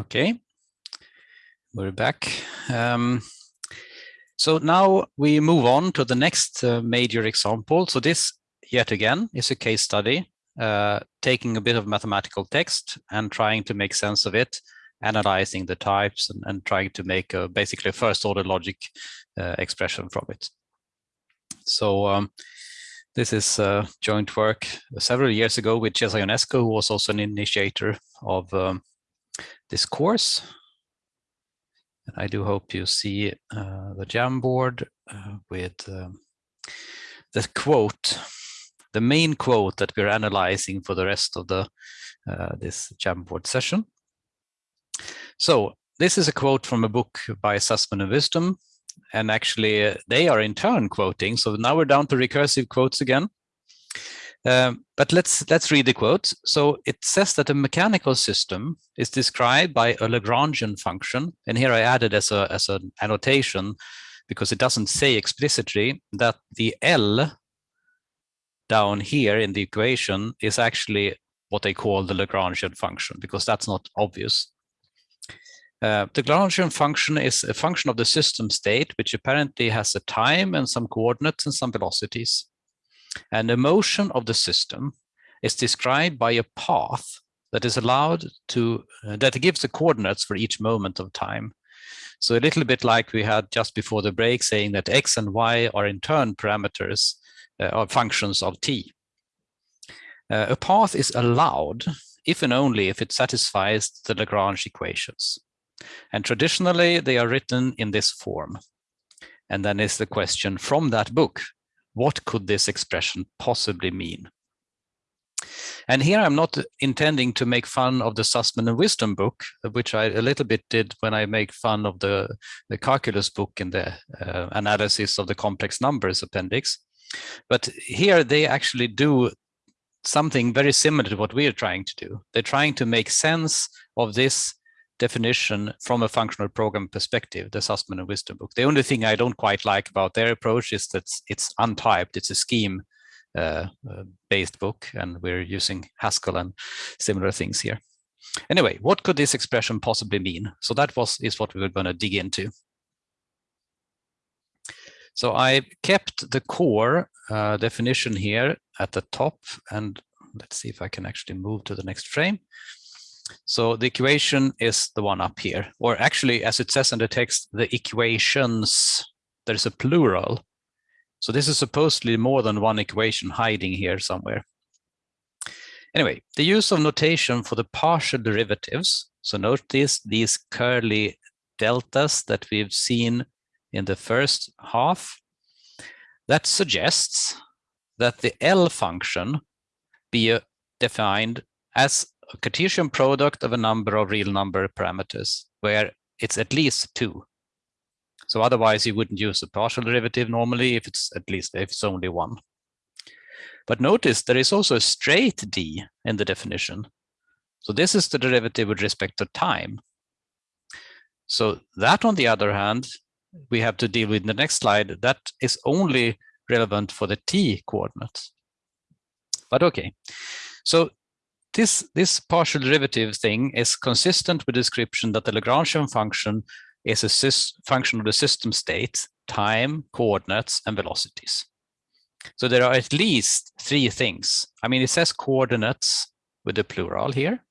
Okay, we're back. Um, so now we move on to the next uh, major example. So this, yet again, is a case study, uh, taking a bit of mathematical text and trying to make sense of it, analyzing the types and, and trying to make a, basically a first order logic uh, expression from it. So um, this is uh, joint work several years ago with Cezar Ionescu, who was also an initiator of um, this course. And I do hope you see uh, the Jamboard uh, with um, the quote, the main quote that we're analyzing for the rest of the uh, this Jamboard session. So this is a quote from a book by Sussman and Wisdom, and actually uh, they are in turn quoting. So now we're down to recursive quotes again. Um, but let's let's read the quote. So it says that a mechanical system is described by a Lagrangian function, and here I added as a as an annotation because it doesn't say explicitly that the L down here in the equation is actually what they call the Lagrangian function because that's not obvious. Uh, the Lagrangian function is a function of the system state, which apparently has a time and some coordinates and some velocities. And the motion of the system is described by a path that is allowed to, uh, that gives the coordinates for each moment of time. So a little bit like we had just before the break saying that x and y are in turn parameters uh, or functions of t. Uh, a path is allowed if and only if it satisfies the Lagrange equations. And traditionally, they are written in this form. And then is the question from that book, what could this expression possibly mean? And here I'm not intending to make fun of the Sussman and Wisdom book, which I a little bit did when I make fun of the, the calculus book in the uh, analysis of the complex numbers appendix. But here they actually do something very similar to what we are trying to do. They're trying to make sense of this definition from a functional program perspective, the Sussman and Wisdom book. The only thing I don't quite like about their approach is that it's untyped. It's a scheme uh, uh, based book, and we're using Haskell and similar things here. Anyway, what could this expression possibly mean? So that was is what we were going to dig into. So I kept the core uh, definition here at the top, and let's see if I can actually move to the next frame. So the equation is the one up here, or actually, as it says in the text, the equations, there's a plural. So this is supposedly more than one equation hiding here somewhere. Anyway, the use of notation for the partial derivatives. So notice these curly deltas that we've seen in the first half. That suggests that the L function be uh, defined as a Cartesian product of a number of real number parameters where it's at least two. So otherwise you wouldn't use the partial derivative normally if it's at least if it's only one. But notice there is also a straight d in the definition. So this is the derivative with respect to time. So that on the other hand, we have to deal with in the next slide, that is only relevant for the t coordinates. But okay, so this, this partial derivative thing is consistent with the description that the Lagrangian function is a function of the system state, time, coordinates, and velocities. So there are at least three things. I mean, it says coordinates with the plural here.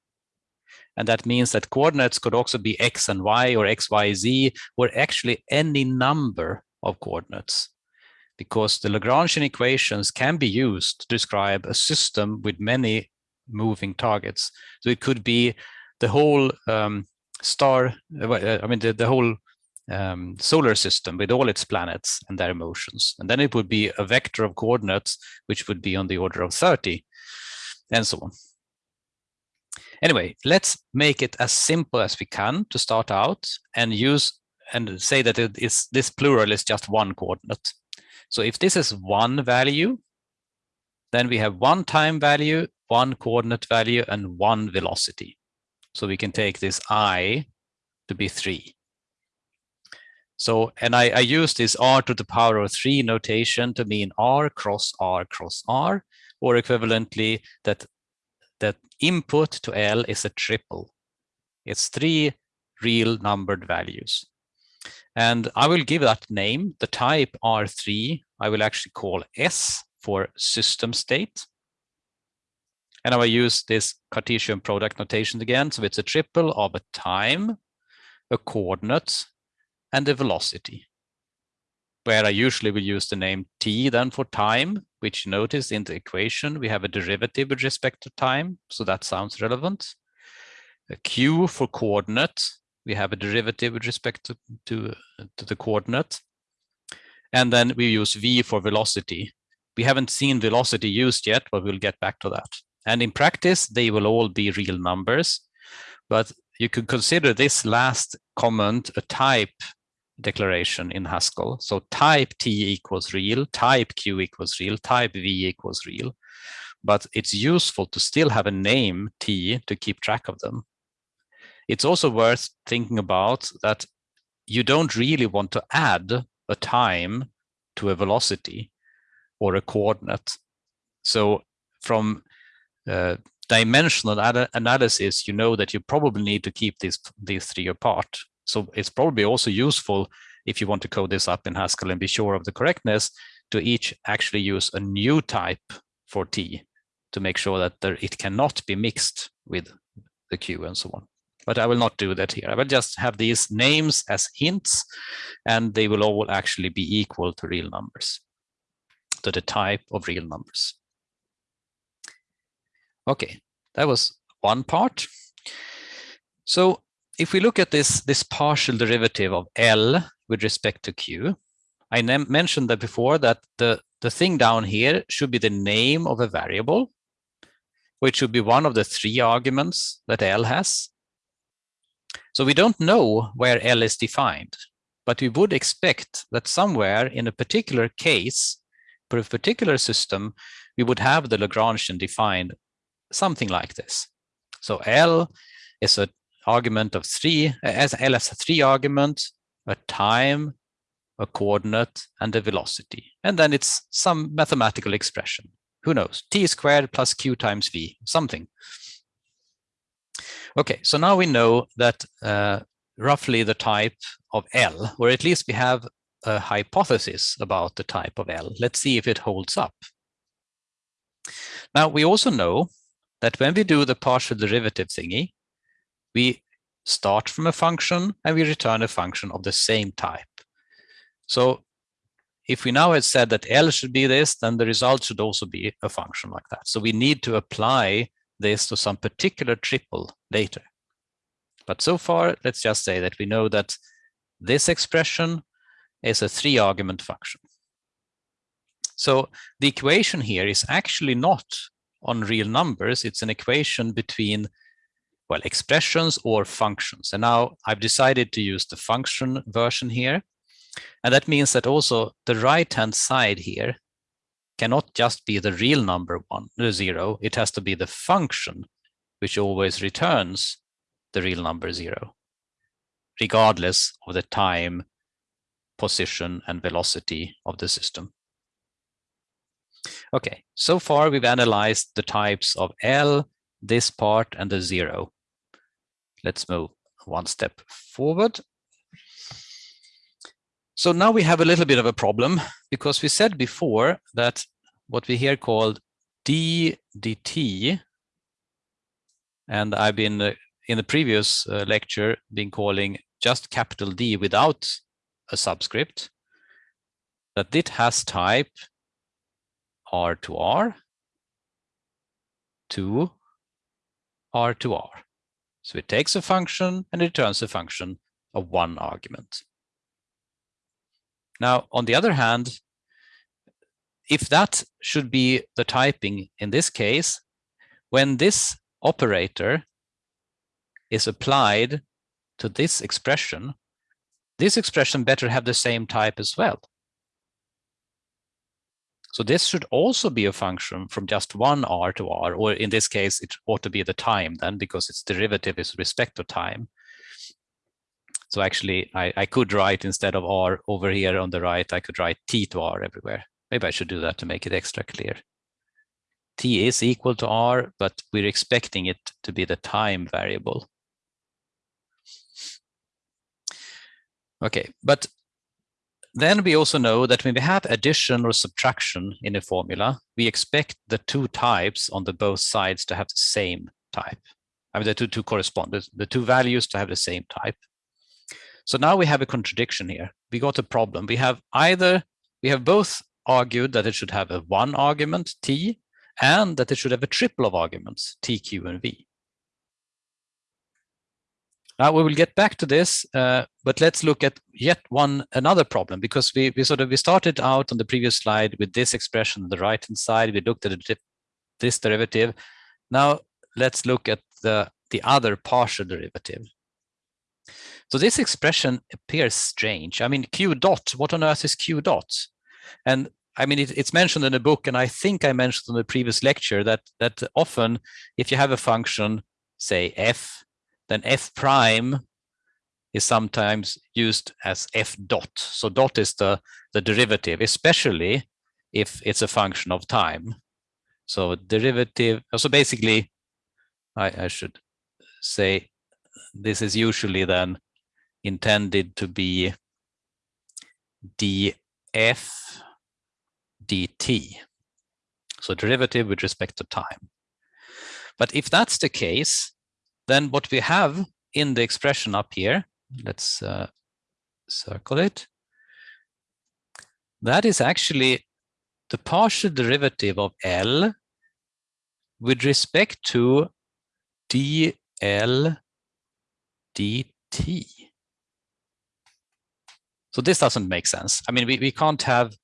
And that means that coordinates could also be x and y or x, y, z, or actually any number of coordinates because the Lagrangian equations can be used to describe a system with many moving targets. So it could be the whole um, star, uh, I mean, the, the whole um, solar system with all its planets and their motions. And then it would be a vector of coordinates, which would be on the order of 30 and so on. Anyway, let's make it as simple as we can to start out and use and say that it is this plural is just one coordinate. So if this is one value, then we have one time value one coordinate value and one velocity. So we can take this i to be three. So, and I, I use this r to the power of three notation to mean r cross r cross r, or equivalently that that input to L is a triple. It's three real numbered values. And I will give that name, the type R3, I will actually call S for system state. And I will use this Cartesian product notation again. So it's a triple of a time, a coordinate, and a velocity. Where I usually will use the name t then for time, which notice in the equation, we have a derivative with respect to time. So that sounds relevant. A q for coordinate, we have a derivative with respect to, to, to the coordinate. And then we use v for velocity. We haven't seen velocity used yet, but we'll get back to that. And in practice, they will all be real numbers. But you could consider this last comment a type declaration in Haskell. So type T equals real, type Q equals real, type V equals real. But it's useful to still have a name T to keep track of them. It's also worth thinking about that you don't really want to add a time to a velocity or a coordinate. So from uh, dimensional analysis, you know that you probably need to keep these, these three apart. So it's probably also useful if you want to code this up in Haskell and be sure of the correctness to each actually use a new type for T to make sure that there, it cannot be mixed with the Q and so on. But I will not do that here. I will just have these names as hints, and they will all actually be equal to real numbers, to the type of real numbers. Okay, that was one part. So if we look at this, this partial derivative of L with respect to Q, I mentioned that before that the, the thing down here should be the name of a variable, which should be one of the three arguments that L has. So we don't know where L is defined, but we would expect that somewhere in a particular case, for a particular system, we would have the Lagrangian defined something like this. So L is an argument of three, as L has a three argument, a time, a coordinate, and a velocity. And then it's some mathematical expression. Who knows? T squared plus Q times V, something. Okay, so now we know that uh, roughly the type of L, or at least we have a hypothesis about the type of L. Let's see if it holds up. Now, we also know that when we do the partial derivative thingy, we start from a function and we return a function of the same type. So if we now had said that L should be this, then the result should also be a function like that. So we need to apply this to some particular triple later. But so far, let's just say that we know that this expression is a three argument function. So the equation here is actually not on real numbers. It's an equation between, well, expressions or functions. And now I've decided to use the function version here. And that means that also the right-hand side here cannot just be the real number one, the zero. It has to be the function which always returns the real number zero, regardless of the time, position, and velocity of the system. Okay, so far we've analyzed the types of L, this part, and the zero. Let's move one step forward. So now we have a little bit of a problem because we said before that what we here called d dt, and I've been uh, in the previous uh, lecture been calling just capital D without a subscript, that it has type R to R to R to R. So it takes a function and returns a function of one argument. Now, on the other hand, if that should be the typing in this case, when this operator is applied to this expression, this expression better have the same type as well. So this should also be a function from just one r to r, or in this case, it ought to be the time then, because its derivative is respect to time. So actually, I, I could write instead of r over here on the right, I could write t to r everywhere. Maybe I should do that to make it extra clear. t is equal to r, but we're expecting it to be the time variable. Okay, but then we also know that when we have addition or subtraction in a formula, we expect the two types on the both sides to have the same type. I mean, the two, two correspond, the, the two values to have the same type. So now we have a contradiction here. We got a problem. We have either, we have both argued that it should have a one argument, t, and that it should have a triple of arguments, t, q, and v. Now we will get back to this, uh, but let's look at yet one another problem because we, we sort of we started out on the previous slide with this expression on the right hand side. We looked at this derivative. Now let's look at the the other partial derivative. So this expression appears strange. I mean, q dot. What on earth is q dot? And I mean, it, it's mentioned in the book, and I think I mentioned in the previous lecture that that often, if you have a function, say f then f prime is sometimes used as f dot. So dot is the, the derivative, especially if it's a function of time. So derivative, so basically, I, I should say this is usually then intended to be df dt. So derivative with respect to time. But if that's the case, then what we have in the expression up here, let's uh, circle it. That is actually the partial derivative of L with respect to dl dt. So this doesn't make sense. I mean, we, we can't have,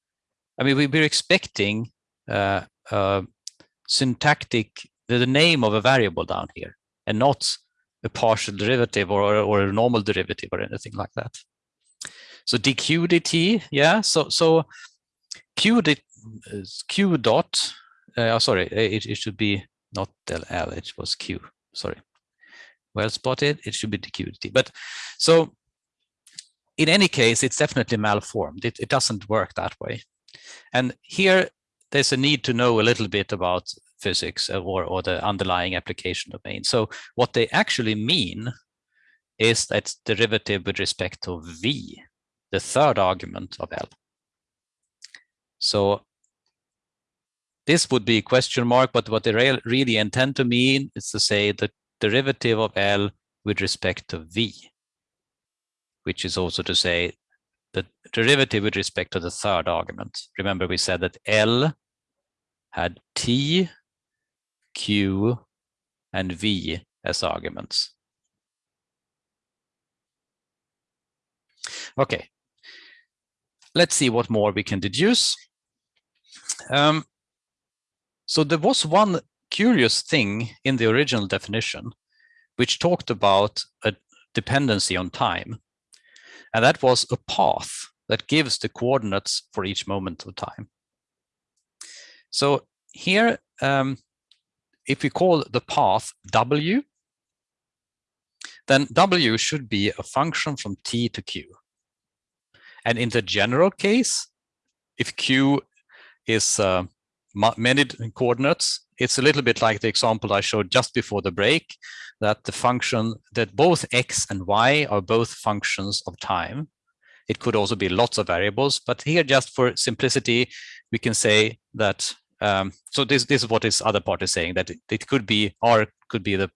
I mean, we, we're expecting uh, uh, syntactic, the, the name of a variable down here and not a partial derivative or, or a normal derivative or anything like that. So dq dt, yeah. So so q d, q dot. Uh, oh, sorry, it, it should be not del l. It was q. Sorry, well spotted. It should be dq dt. But so in any case, it's definitely malformed. It it doesn't work that way. And here there's a need to know a little bit about physics uh, or, or the underlying application domain. So what they actually mean is that derivative with respect to v, the third argument of L. So this would be a question mark, but what they re really intend to mean is to say the derivative of L with respect to v, which is also to say the derivative with respect to the third argument. Remember we said that L had t Q, and V as arguments. Okay, let's see what more we can deduce. Um, so there was one curious thing in the original definition, which talked about a dependency on time. And that was a path that gives the coordinates for each moment of time. So here, um, if we call the path w, then w should be a function from t to q. And in the general case, if q is uh, many coordinates, it's a little bit like the example I showed just before the break, that the function, that both x and y are both functions of time. It could also be lots of variables, but here just for simplicity, we can say that um, so this this is what this other part is saying that it, it could be r could be the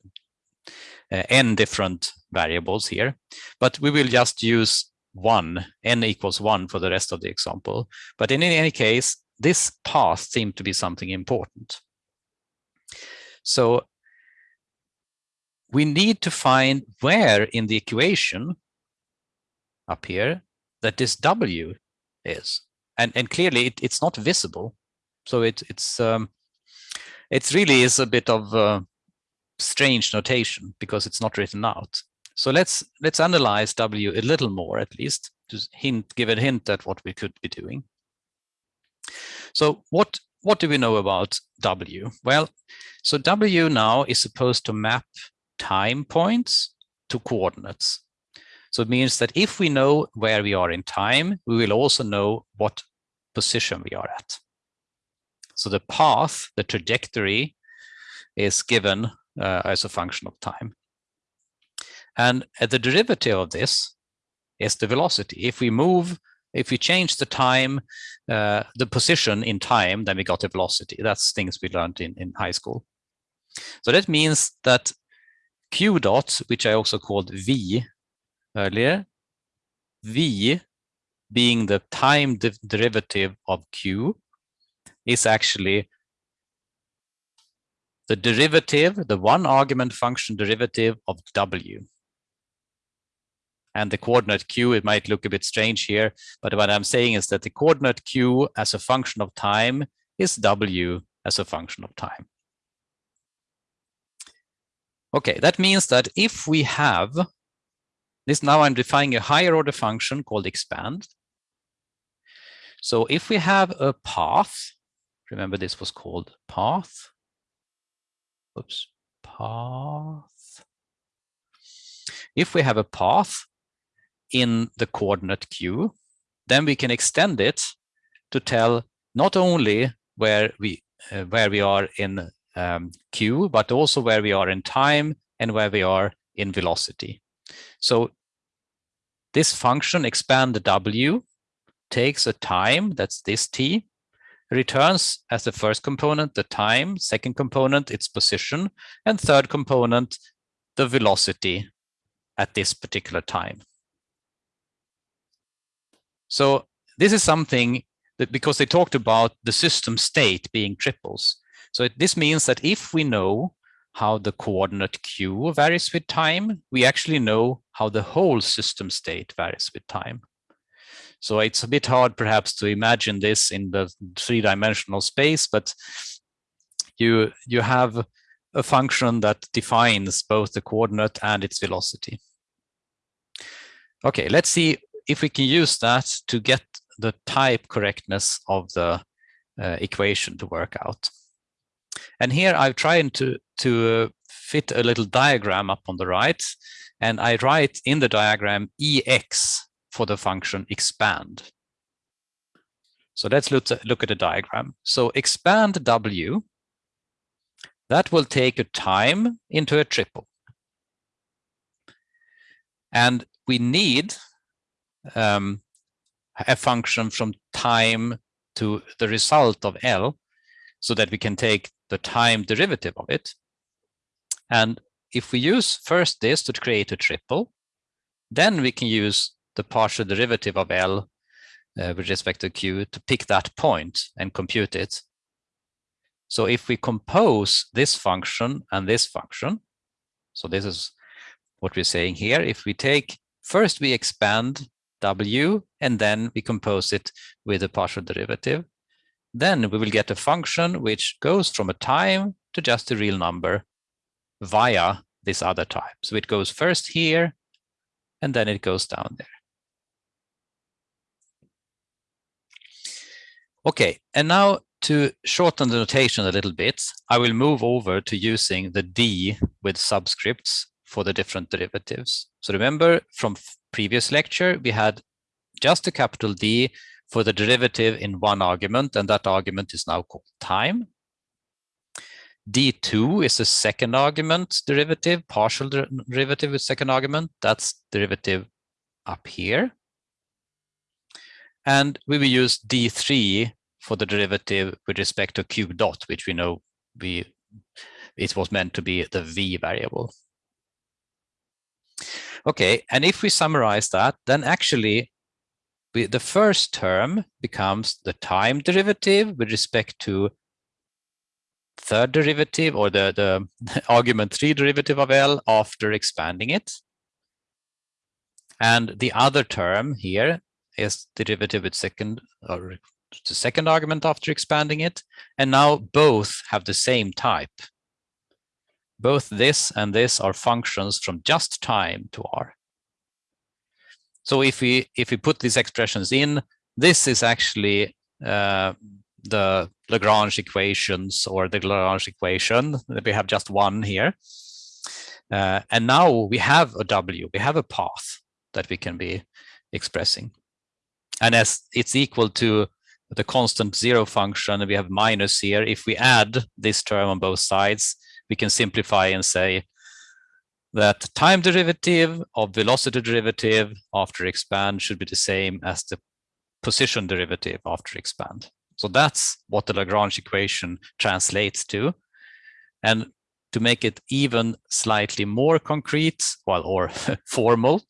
uh, n different variables here, but we will just use one n equals one for the rest of the example. But in any case, this path seemed to be something important. So we need to find where in the equation up here that this w is. And, and clearly it, it's not visible so it, it's um, really is a bit of uh, strange notation because it's not written out. So let's let's analyze W a little more at least to hint give a hint at what we could be doing. So what what do we know about W? Well, so W now is supposed to map time points to coordinates. So it means that if we know where we are in time, we will also know what position we are at. So the path, the trajectory is given uh, as a function of time. And the derivative of this is the velocity. If we move, if we change the time, uh, the position in time, then we got the velocity. That's things we learned in, in high school. So that means that q dot, which I also called v earlier, v being the time de derivative of q is actually the derivative, the one argument function derivative of w. And the coordinate q, it might look a bit strange here, but what I'm saying is that the coordinate q as a function of time is w as a function of time. Okay, that means that if we have this now I'm defining a higher order function called expand. So if we have a path, remember this was called path. Oops, path. If we have a path in the coordinate q, then we can extend it to tell not only where we uh, where we are in um, q, but also where we are in time and where we are in velocity. So this function expand the w takes a time, that's this t, returns as the first component the time, second component its position, and third component the velocity at this particular time. So this is something that because they talked about the system state being triples. So it, this means that if we know how the coordinate q varies with time, we actually know how the whole system state varies with time. So it's a bit hard perhaps to imagine this in the three-dimensional space, but you, you have a function that defines both the coordinate and its velocity. Okay, let's see if we can use that to get the type correctness of the uh, equation to work out. And here I've tried to, to uh, fit a little diagram up on the right, and I write in the diagram EX for the function expand. So let's look, look at a diagram. So expand W, that will take a time into a triple. And we need um, a function from time to the result of L so that we can take the time derivative of it. And if we use first this to create a triple, then we can use the partial derivative of L uh, with respect to Q to pick that point and compute it. So if we compose this function and this function, so this is what we're saying here. If we take, first we expand W and then we compose it with a partial derivative, then we will get a function which goes from a time to just a real number via this other type. So it goes first here, and then it goes down there. Okay, and now to shorten the notation a little bit, I will move over to using the D with subscripts for the different derivatives. So remember from previous lecture, we had just a capital D for the derivative in one argument, and that argument is now called time. D2 is the second argument derivative, partial derivative with second argument. That's derivative up here. And we will use D3 for the derivative with respect to q dot, which we know we it was meant to be the v variable. Okay, and if we summarize that, then actually we, the first term becomes the time derivative with respect to third derivative or the, the argument three derivative of L after expanding it. And the other term here is derivative with second or the second argument after expanding it. And now both have the same type. Both this and this are functions from just time to R. So if we if we put these expressions in, this is actually uh, the Lagrange equations or the Lagrange equation. that We have just one here. Uh, and now we have a W, we have a path that we can be expressing. And as it's equal to the constant zero function, we have minus here. If we add this term on both sides, we can simplify and say that time derivative of velocity derivative after expand should be the same as the position derivative after expand. So that's what the Lagrange equation translates to. And to make it even slightly more concrete, well, or formal,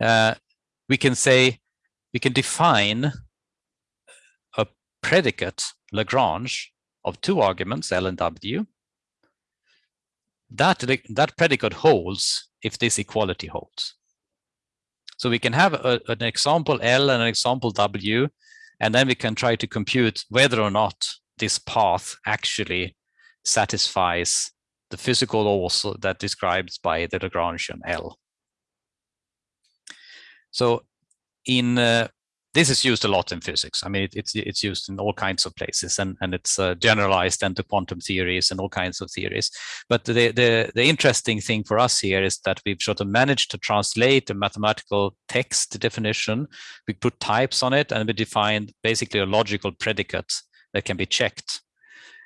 uh, we can say, we can define a predicate Lagrange of two arguments, L and W. That, that predicate holds if this equality holds. So we can have a, an example L and an example W, and then we can try to compute whether or not this path actually satisfies the physical laws that described by the Lagrangian L. So in uh, this is used a lot in physics. I mean, it, it's it's used in all kinds of places, and and it's uh, generalized into quantum theories and all kinds of theories. But the the the interesting thing for us here is that we've sort of managed to translate a mathematical text definition. We put types on it, and we defined basically a logical predicate that can be checked.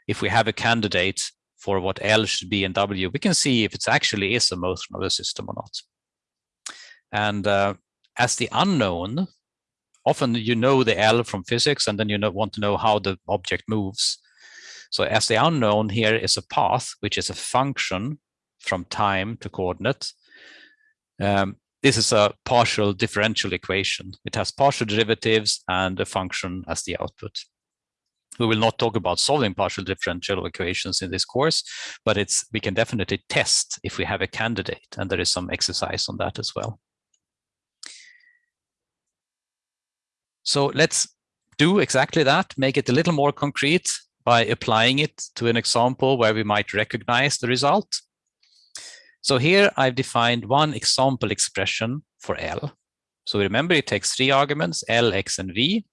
If we have a candidate for what L should be in W, we can see if it actually is a motion of the system or not. And uh, as the unknown, often you know the L from physics and then you want to know how the object moves. So as the unknown here is a path, which is a function from time to coordinate. Um, this is a partial differential equation. It has partial derivatives and a function as the output. We will not talk about solving partial differential equations in this course, but it's we can definitely test if we have a candidate, and there is some exercise on that as well. So let's do exactly that, make it a little more concrete by applying it to an example where we might recognize the result. So here I've defined one example expression for L. So remember it takes three arguments, L, X, and V.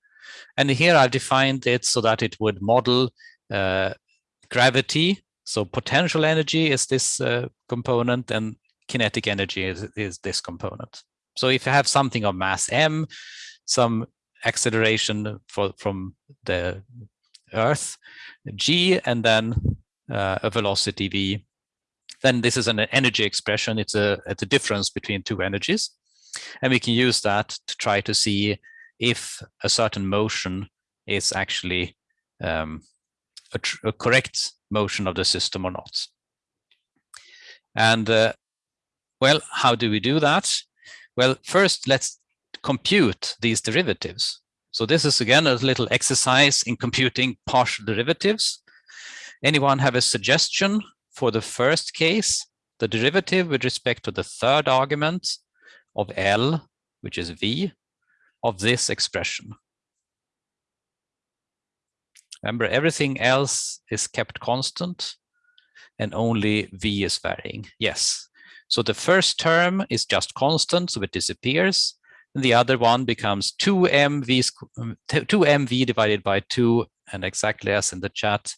And here I've defined it so that it would model uh, gravity. So potential energy is this uh, component and kinetic energy is, is this component. So if you have something of mass m, some acceleration for, from the Earth, g, and then uh, a velocity v. Then this is an energy expression. It's a, it's a difference between two energies. And we can use that to try to see if a certain motion is actually um, a, a, correct motion of the system or not. And uh, well, how do we do that? Well, first let's compute these derivatives. So this is again a little exercise in computing partial derivatives. Anyone have a suggestion for the first case, the derivative with respect to the third argument of L, which is V, of this expression? Remember, everything else is kept constant and only V is varying. Yes. So the first term is just constant, so it disappears the other one becomes 2mv, 2mv um, divided by 2, and exactly as in the chat,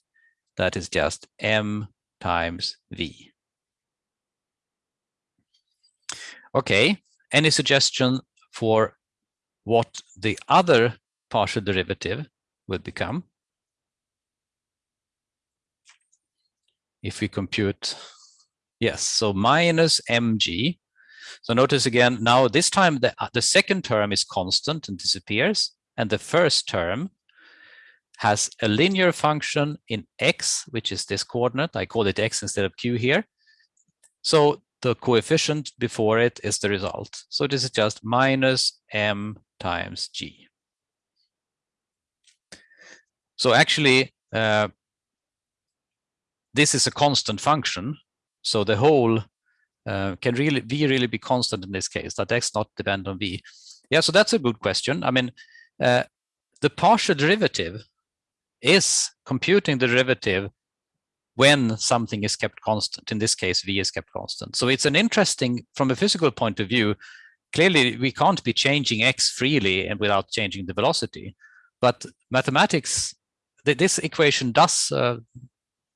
that is just m times v. Okay, any suggestion for what the other partial derivative would become? If we compute, yes, so minus mg so notice again, now this time the, uh, the second term is constant and disappears, and the first term has a linear function in x, which is this coordinate. I call it x instead of q here. So the coefficient before it is the result. So this is just minus m times g. So actually, uh, this is a constant function. So the whole uh, can really v really be constant in this case? That x not depend on v. Yeah so that's a good question. I mean uh, the partial derivative is computing the derivative when something is kept constant. In this case v is kept constant. So it's an interesting from a physical point of view clearly we can't be changing x freely and without changing the velocity. But mathematics this equation does uh,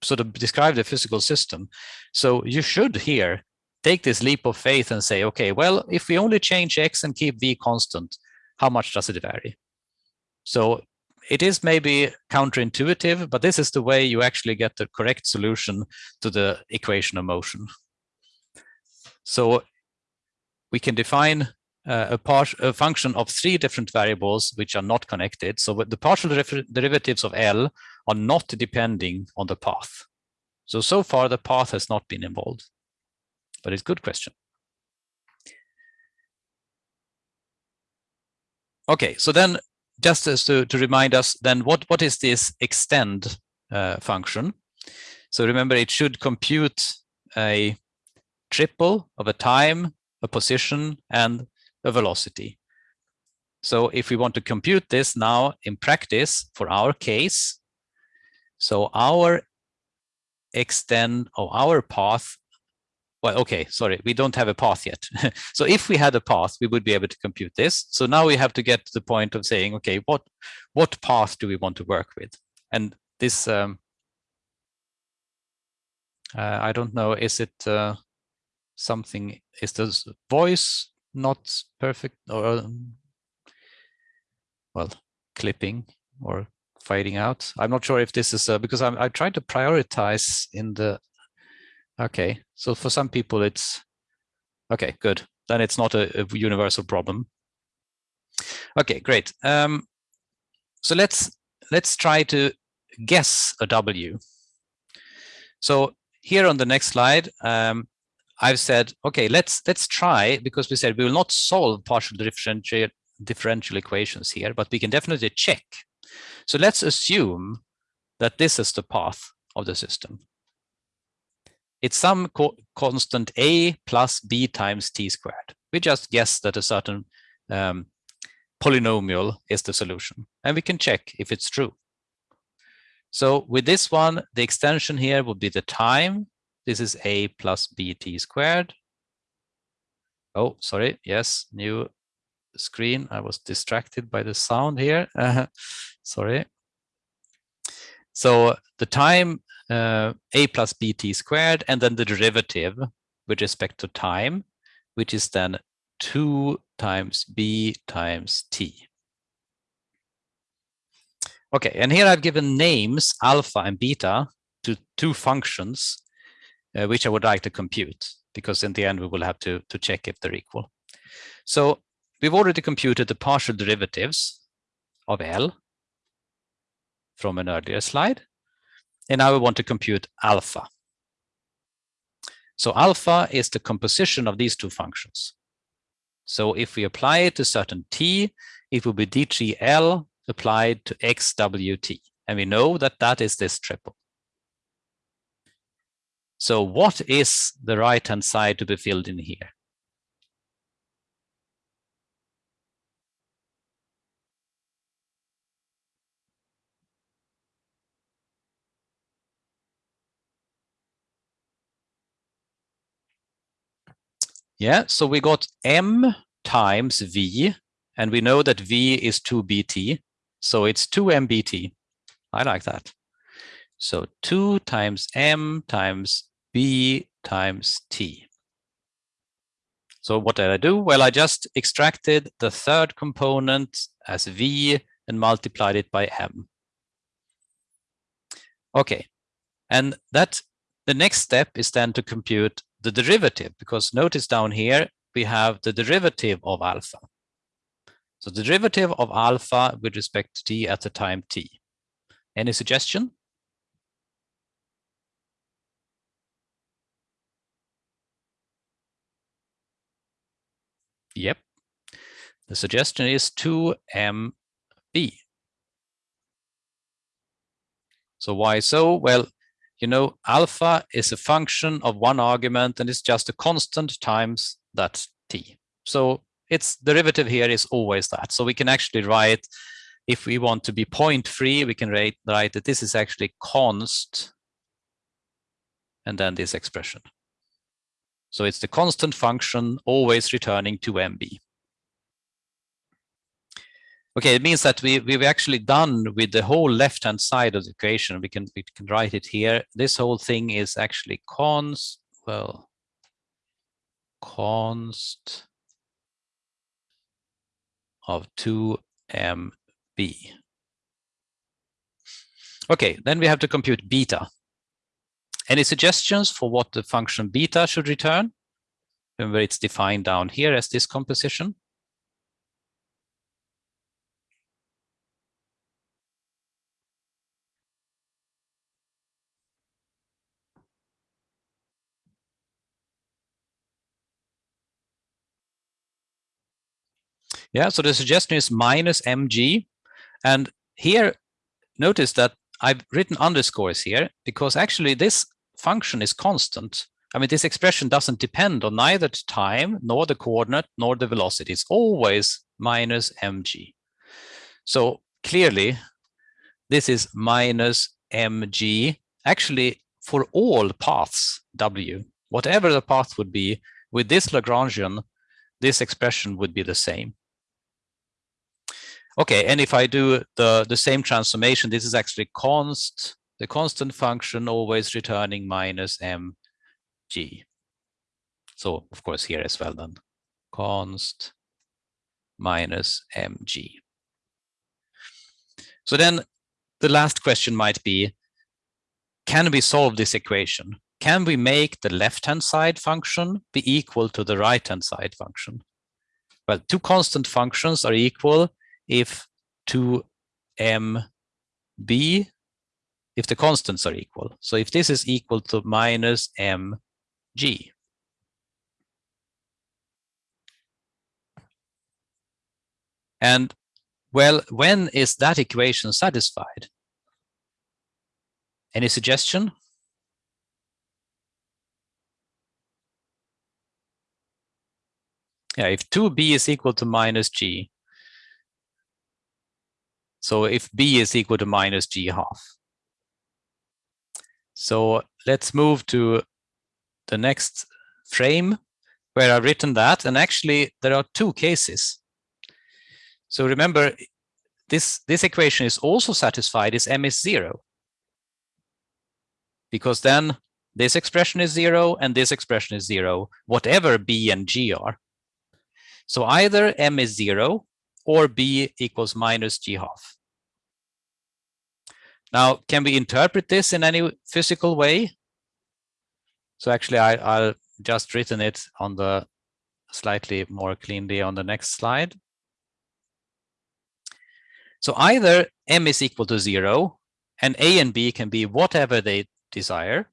sort of describe the physical system. So you should here take this leap of faith and say, okay, well, if we only change x and keep v constant, how much does it vary? So it is maybe counterintuitive, but this is the way you actually get the correct solution to the equation of motion. So we can define uh, a, part, a function of three different variables which are not connected. So the partial derivatives of L are not depending on the path. So, so far the path has not been involved, but it's a good question. Okay, so then just as to, to remind us, then what, what is this extend uh, function? So remember, it should compute a triple of a time, a position, and a velocity. So if we want to compute this now in practice for our case, so our extend of our path, well, okay, sorry, we don't have a path yet. so if we had a path, we would be able to compute this. So now we have to get to the point of saying, okay, what, what path do we want to work with? And this, um, uh, I don't know, is it uh, something, is this voice not perfect or um, well clipping or fading out i'm not sure if this is uh, because i'm i trying to prioritize in the okay so for some people it's okay good then it's not a, a universal problem okay great um so let's let's try to guess a w so here on the next slide um I've said, okay, let's let's try because we said we will not solve partial differential differential equations here, but we can definitely check. So let's assume that this is the path of the system. It's some co constant a plus b times t squared. We just guess that a certain um, polynomial is the solution, and we can check if it's true. So with this one, the extension here would be the time this is a plus bt squared. Oh, sorry. Yes, new screen. I was distracted by the sound here. Sorry. So the time uh, a plus bt squared and then the derivative with respect to time, which is then 2 times b times t. Okay, and here I've given names alpha and beta to two functions uh, which I would like to compute because in the end we will have to, to check if they're equal. So we've already computed the partial derivatives of L from an earlier slide. And now we want to compute alpha. So alpha is the composition of these two functions. So if we apply it to certain t, it will be d3l applied to xwt. And we know that that is this triple. So what is the right-hand side to be filled in here? Yeah, so we got m times v, and we know that v is 2bt, so it's 2mbt. I like that. So 2 times m times b times t. So what did I do? Well, I just extracted the third component as v and multiplied it by m. Okay, and that the next step is then to compute the derivative because notice down here we have the derivative of alpha. So the derivative of alpha with respect to t at the time t. Any suggestion? Yep. The suggestion is 2mb. So why so? Well, you know, alpha is a function of one argument and it's just a constant times that t. So its derivative here is always that. So we can actually write, if we want to be point free, we can write, write that this is actually const and then this expression. So it's the constant function always returning to MB. Okay, it means that we, we've actually done with the whole left-hand side of the equation. We can, we can write it here. This whole thing is actually const, well, const of 2mb. Okay, then we have to compute beta. Any suggestions for what the function beta should return? Remember, it's defined down here as this composition. Yeah, so the suggestion is minus mg. And here, notice that I've written underscores here because actually this function is constant. I mean, this expression doesn't depend on neither the time, nor the coordinate, nor the velocity. It's always minus mg. So clearly, this is minus mg, actually for all paths w, whatever the path would be, with this Lagrangian, this expression would be the same. Okay, and if I do the, the same transformation, this is actually const, the constant function always returning minus mg. So of course here as well then, const minus mg. So then the last question might be, can we solve this equation? Can we make the left-hand side function be equal to the right-hand side function? Well, two constant functions are equal if 2mb, if the constants are equal. So if this is equal to minus mg, and well, when is that equation satisfied? Any suggestion? Yeah, if 2b is equal to minus g, so if b is equal to minus g half. So let's move to the next frame where I've written that. And actually, there are two cases. So remember, this, this equation is also satisfied if m is zero. Because then this expression is zero and this expression is zero, whatever b and g are. So either m is zero or b equals minus g half. Now, can we interpret this in any physical way? So actually, I, I'll just written it on the slightly more cleanly on the next slide. So either m is equal to zero and a and b can be whatever they desire.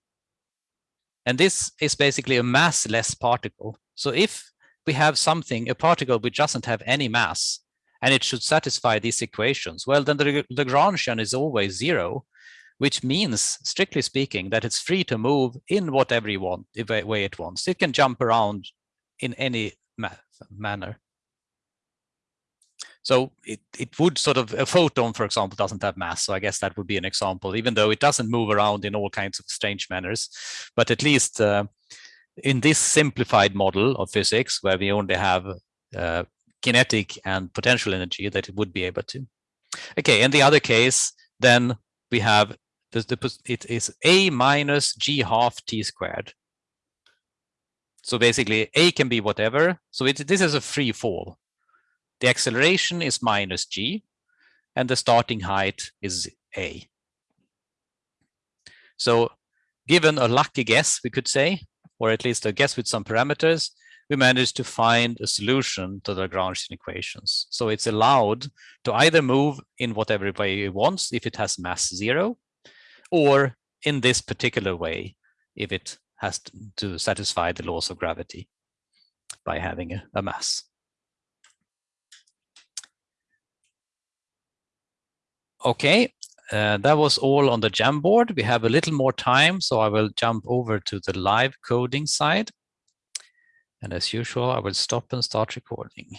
And this is basically a massless particle. So if we have something, a particle which doesn't have any mass, and it should satisfy these equations, well, then the Lagrangian is always zero, which means, strictly speaking, that it's free to move in whatever you want, way it wants. It can jump around in any ma manner. So it, it would sort of, a photon, for example, doesn't have mass. So I guess that would be an example, even though it doesn't move around in all kinds of strange manners. But at least uh, in this simplified model of physics, where we only have uh, kinetic and potential energy that it would be able to. Okay, in the other case, then we have the, the it is a minus g half t squared. So basically, a can be whatever. So it, this is a free fall. The acceleration is minus g, and the starting height is a. So given a lucky guess, we could say, or at least a guess with some parameters, we managed to find a solution to the Lagrangian equations. So it's allowed to either move in whatever way it wants if it has mass zero, or in this particular way if it has to satisfy the laws of gravity by having a, a mass. Okay, uh, that was all on the Jamboard. We have a little more time, so I will jump over to the live coding side. And as usual, I will stop and start recording.